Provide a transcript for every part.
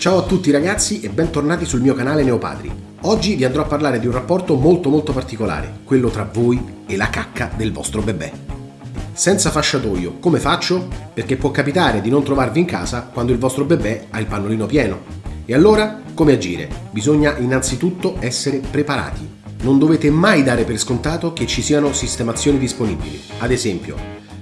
Ciao a tutti ragazzi e bentornati sul mio canale Neopadri. Oggi vi andrò a parlare di un rapporto molto molto particolare, quello tra voi e la cacca del vostro bebè. Senza fasciatoio, come faccio? Perché può capitare di non trovarvi in casa quando il vostro bebè ha il pannolino pieno. E allora, come agire? Bisogna innanzitutto essere preparati. Non dovete mai dare per scontato che ci siano sistemazioni disponibili. Ad esempio,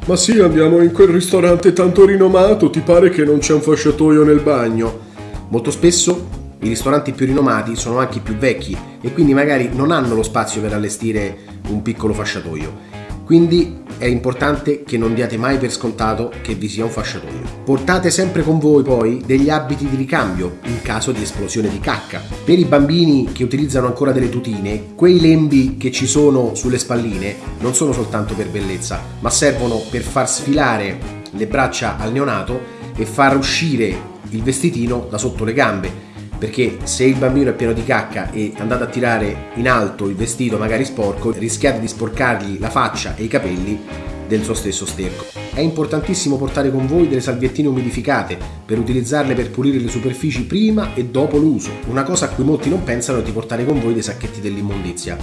Ma sì, andiamo in quel ristorante tanto rinomato, ti pare che non c'è un fasciatoio nel bagno? Molto spesso i ristoranti più rinomati sono anche i più vecchi e quindi magari non hanno lo spazio per allestire un piccolo fasciatoio. Quindi è importante che non diate mai per scontato che vi sia un fasciatoio. Portate sempre con voi poi degli abiti di ricambio in caso di esplosione di cacca. Per i bambini che utilizzano ancora delle tutine, quei lembi che ci sono sulle spalline non sono soltanto per bellezza, ma servono per far sfilare le braccia al neonato e far uscire il vestitino da sotto le gambe perché se il bambino è pieno di cacca e andate a tirare in alto il vestito magari sporco rischiate di sporcargli la faccia e i capelli del suo stesso sterco. È importantissimo portare con voi delle salviettine umidificate per utilizzarle per pulire le superfici prima e dopo l'uso. Una cosa a cui molti non pensano è di portare con voi dei sacchetti dell'immondizia.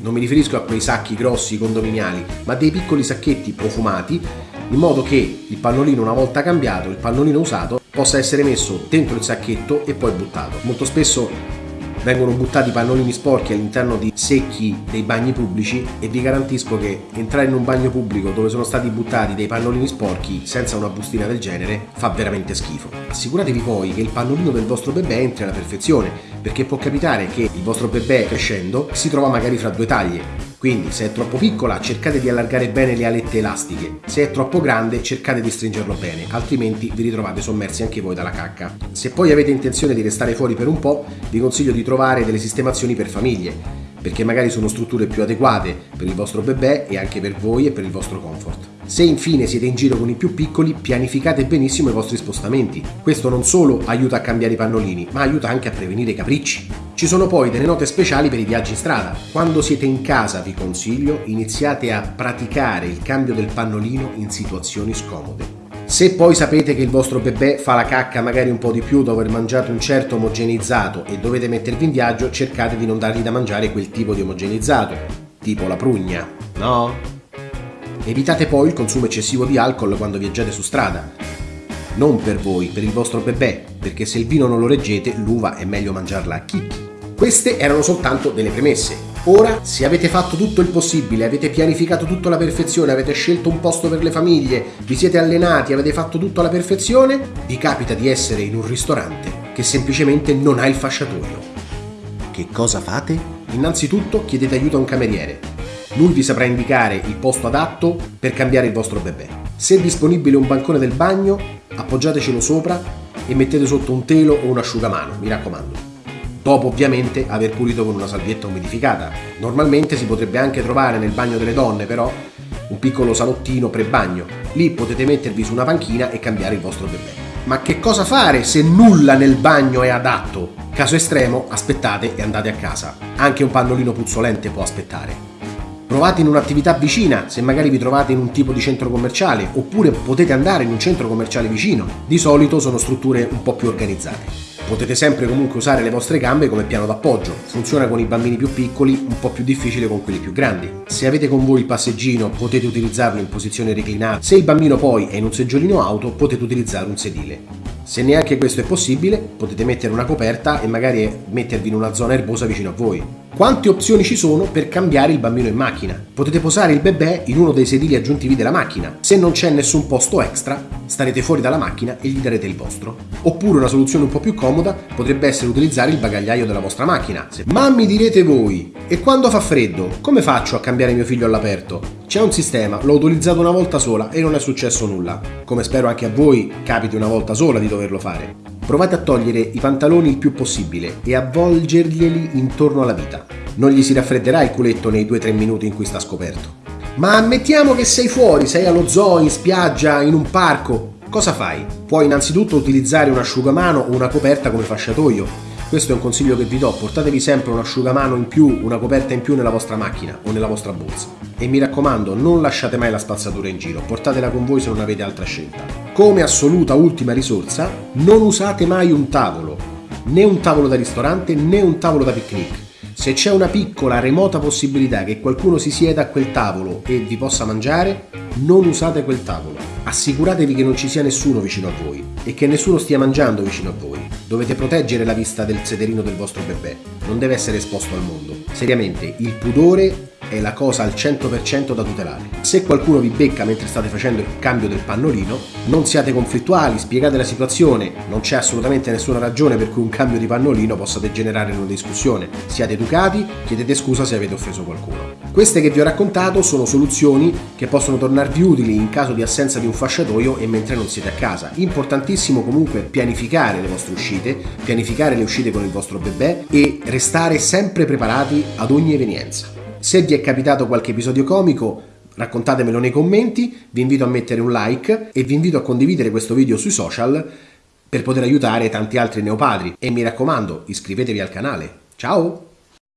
Non mi riferisco a quei sacchi grossi condominiali, ma dei piccoli sacchetti profumati in modo che il pannolino una volta cambiato, il pannolino usato, possa essere messo dentro il sacchetto e poi buttato. Molto spesso vengono buttati pannolini sporchi all'interno di secchi dei bagni pubblici e vi garantisco che entrare in un bagno pubblico dove sono stati buttati dei pannolini sporchi senza una bustina del genere fa veramente schifo. Assicuratevi poi che il pannolino del vostro bebè entri alla perfezione perché può capitare che il vostro bebè crescendo si trova magari fra due taglie quindi se è troppo piccola cercate di allargare bene le alette elastiche, se è troppo grande cercate di stringerlo bene, altrimenti vi ritrovate sommersi anche voi dalla cacca. Se poi avete intenzione di restare fuori per un po', vi consiglio di trovare delle sistemazioni per famiglie, perché magari sono strutture più adeguate per il vostro bebè e anche per voi e per il vostro comfort. Se infine siete in giro con i più piccoli, pianificate benissimo i vostri spostamenti. Questo non solo aiuta a cambiare i pannolini, ma aiuta anche a prevenire i capricci. Ci sono poi delle note speciali per i viaggi in strada. Quando siete in casa vi consiglio iniziate a praticare il cambio del pannolino in situazioni scomode. Se poi sapete che il vostro bebè fa la cacca magari un po' di più dopo aver mangiato un certo omogeneizzato e dovete mettervi in viaggio, cercate di non dargli da mangiare quel tipo di omogeneizzato, tipo la prugna, no? Evitate poi il consumo eccessivo di alcol quando viaggiate su strada. Non per voi, per il vostro bebè, perché se il vino non lo reggete, l'uva è meglio mangiarla a chicchi. Queste erano soltanto delle premesse. Ora, se avete fatto tutto il possibile, avete pianificato tutto alla perfezione, avete scelto un posto per le famiglie, vi siete allenati, avete fatto tutto alla perfezione, vi capita di essere in un ristorante che semplicemente non ha il fasciatoio. Che cosa fate? Innanzitutto chiedete aiuto a un cameriere. Lui vi saprà indicare il posto adatto per cambiare il vostro bebè. Se è disponibile un bancone del bagno, appoggiatecelo sopra e mettete sotto un telo o un asciugamano, mi raccomando dopo ovviamente aver pulito con una salvietta umidificata. Normalmente si potrebbe anche trovare nel bagno delle donne però un piccolo salottino pre-bagno. Lì potete mettervi su una panchina e cambiare il vostro bebè. Ma che cosa fare se nulla nel bagno è adatto? Caso estremo, aspettate e andate a casa. Anche un pannolino puzzolente può aspettare. Provate in un'attività vicina, se magari vi trovate in un tipo di centro commerciale, oppure potete andare in un centro commerciale vicino. Di solito sono strutture un po' più organizzate. Potete sempre comunque usare le vostre gambe come piano d'appoggio, funziona con i bambini più piccoli, un po' più difficile con quelli più grandi. Se avete con voi il passeggino potete utilizzarlo in posizione reclinata, se il bambino poi è in un seggiolino auto potete utilizzare un sedile. Se neanche questo è possibile, potete mettere una coperta e magari mettervi in una zona erbosa vicino a voi. Quante opzioni ci sono per cambiare il bambino in macchina? Potete posare il bebè in uno dei sedili aggiuntivi della macchina. Se non c'è nessun posto extra, starete fuori dalla macchina e gli darete il vostro. Oppure una soluzione un po' più comoda potrebbe essere utilizzare il bagagliaio della vostra macchina. Ma mi direte voi, e quando fa freddo, come faccio a cambiare mio figlio all'aperto? C'è un sistema, l'ho utilizzato una volta sola e non è successo nulla. Come spero anche a voi capiti una volta sola di doverlo fare. Provate a togliere i pantaloni il più possibile e avvolgerglieli intorno alla vita. Non gli si raffredderà il culetto nei 2-3 minuti in cui sta scoperto. Ma ammettiamo che sei fuori, sei allo zoo, in spiaggia, in un parco. Cosa fai? Puoi innanzitutto utilizzare un asciugamano o una coperta come fasciatoio Questo è un consiglio che vi do, portatevi sempre un asciugamano in più, una coperta in più nella vostra macchina o nella vostra borsa. E mi raccomando, non lasciate mai la spazzatura in giro, portatela con voi se non avete altra scelta. Come assoluta ultima risorsa, non usate mai un tavolo, né un tavolo da ristorante né un tavolo da picnic se c'è una piccola, remota possibilità che qualcuno si sieda a quel tavolo e vi possa mangiare, non usate quel tavolo. Assicuratevi che non ci sia nessuno vicino a voi e che nessuno stia mangiando vicino a voi. Dovete proteggere la vista del sederino del vostro bebè, non deve essere esposto al mondo. Seriamente, il pudore è la cosa al 100% da tutelare. Se qualcuno vi becca mentre state facendo il cambio del pannolino, non siate conflittuali, spiegate la situazione, non c'è assolutamente nessuna ragione per cui un cambio di pannolino possa degenerare in una discussione. Siate educati, chiedete scusa se avete offeso qualcuno. Queste che vi ho raccontato sono soluzioni che possono tornarvi utili in caso di assenza di un fasciatoio e mentre non siete a casa. Importantissimo comunque pianificare le vostre uscite, pianificare le uscite con il vostro bebè e restare sempre preparati ad ogni evenienza. Se vi è capitato qualche episodio comico, raccontatemelo nei commenti, vi invito a mettere un like e vi invito a condividere questo video sui social per poter aiutare tanti altri neopadri. E mi raccomando, iscrivetevi al canale. Ciao!